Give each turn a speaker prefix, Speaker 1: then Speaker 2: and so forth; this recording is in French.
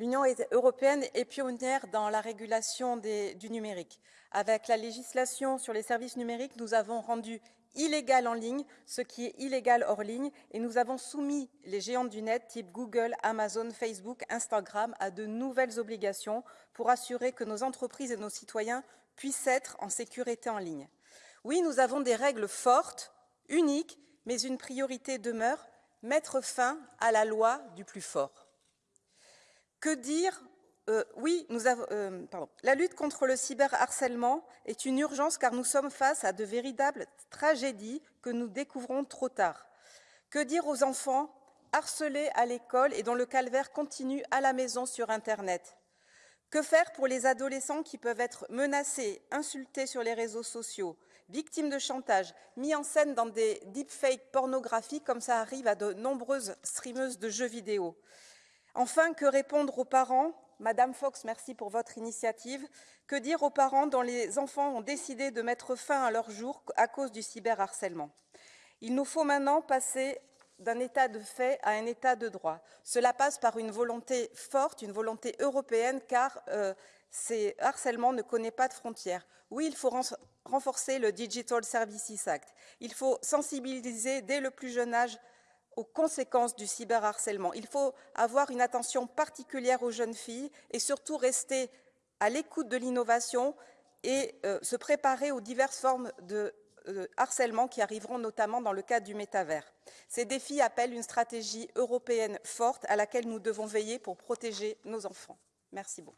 Speaker 1: L'Union européenne est pionnière dans la régulation du numérique. Avec la législation sur les services numériques, nous avons rendu illégal en ligne ce qui est illégal hors ligne et nous avons soumis les géants du net type Google, Amazon, Facebook, Instagram à de nouvelles obligations pour assurer que nos entreprises et nos citoyens puissent être en sécurité en ligne. Oui, nous avons des règles fortes, uniques, mais une priorité demeure, mettre fin à la loi du plus fort. Que dire euh, oui, euh, la lutte contre le cyberharcèlement est une urgence car nous sommes face à de véritables tragédies que nous découvrons trop tard. Que dire aux enfants harcelés à l'école et dont le calvaire continue à la maison sur Internet? Que faire pour les adolescents qui peuvent être menacés, insultés sur les réseaux sociaux, victimes de chantage, mis en scène dans des deepfakes pornographiques comme ça arrive à de nombreuses streameuses de jeux vidéo? Enfin, que répondre aux parents? Madame Fox, merci pour votre initiative. Que dire aux parents dont les enfants ont décidé de mettre fin à leur jour à cause du cyberharcèlement? Il nous faut maintenant passer d'un état de fait à un état de droit. Cela passe par une volonté forte, une volonté européenne, car euh, ces harcèlements ne connaissent pas de frontières. Oui, il faut renforcer le Digital Services Act. Il faut sensibiliser dès le plus jeune âge aux conséquences du cyberharcèlement. Il faut avoir une attention particulière aux jeunes filles et surtout rester à l'écoute de l'innovation et euh, se préparer aux diverses formes de euh, harcèlement qui arriveront notamment dans le cadre du métavers. Ces défis appellent une stratégie européenne forte à laquelle nous devons veiller pour protéger nos enfants. Merci beaucoup.